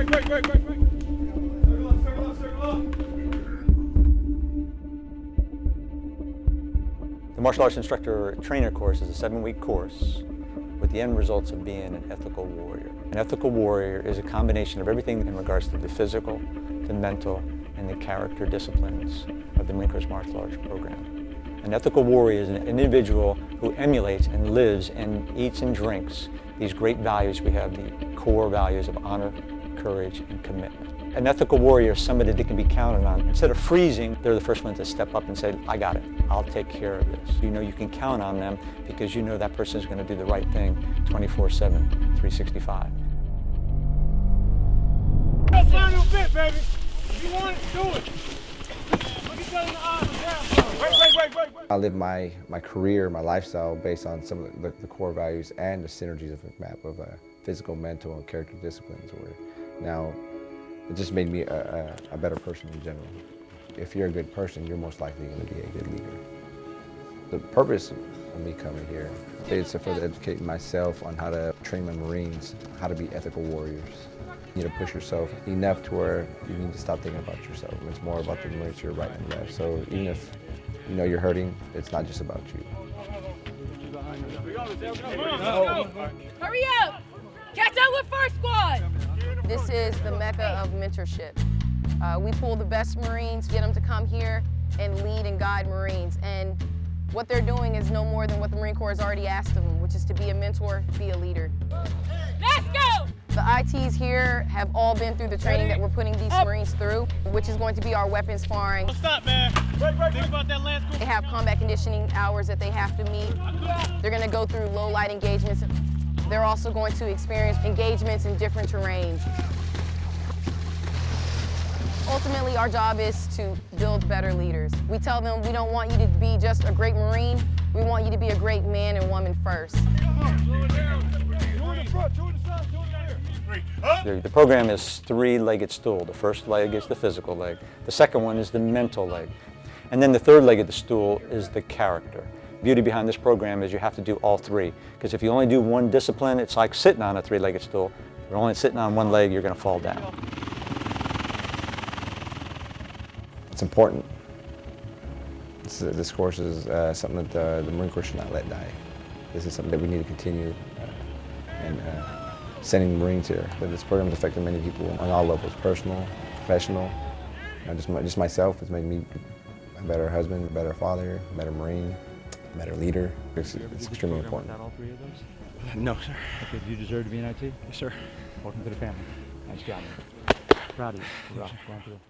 The martial arts instructor trainer course is a seven-week course with the end results of being an ethical warrior. An ethical warrior is a combination of everything in regards to the physical, the mental, and the character disciplines of the Marine Corps martial arts program. An ethical warrior is an individual who emulates and lives and eats and drinks these great values we have, the core values of honor, courage, and commitment. An ethical warrior is somebody that can be counted on. Instead of freezing, they're the first ones to step up and say, I got it, I'll take care of this. You know you can count on them because you know that person is going to do the right thing 24-7, 365. final bit, baby. If you want it, do it. Look each other in the eyes. Wait, wait, wait, wait, wait. I live my, my career, my lifestyle based on some of the, the core values and the synergies of the map of uh, physical, mental, and character disciplines. Where now it just made me a, a, a better person in general. If you're a good person, you're most likely going to be a good leader. The purpose of me coming here is to further educate myself on how to train my Marines, how to be ethical warriors. You need to push yourself enough to where you need to stop thinking about yourself. It's more about the Marines right and left. So even if you know you're hurting, it's not just about you. Hurry up! Catch up with first squad! This is the mecca of mentorship. Uh, we pull the best Marines, get them to come here and lead and guide Marines. And what they're doing is no more than what the Marine Corps has already asked of them, which is to be a mentor, be a leader. Let's go! The ITs here have all been through the training that we're putting these Marines through, which is going to be our weapons sparring. Don't stop, man. Wait, wait, Think about that last They have combat conditioning hours that they have to meet. They're going to go through low light engagements. They're also going to experience engagements in different terrains. Ultimately, our job is to build better leaders. We tell them we don't want you to be just a great Marine, we want you to be a great man and woman first. The, program is three-legged stool. The first leg is the physical leg. The second one is the mental leg. And then the third leg of the stool is the character. Beauty behind this program is you have to do all three. Because if you only do one discipline, it's like sitting on a three-legged stool. If you're only sitting on one leg, you're going to fall down. It's important. This, course is uh, something that the, the, Marine Corps should not let die. This is something that we need to continue uh, and uh, sending Marines here. But this program has affected many people on all levels, personal, professional. Just, my, just myself, it's made me a better husband, a better father, a better Marine, better leader. It's, it's extremely important. all three of those? No, sir. Okay, do you deserve to be an IT? Yes, sir. Welcome to the family. Nice job. Proud of you. Well, going through.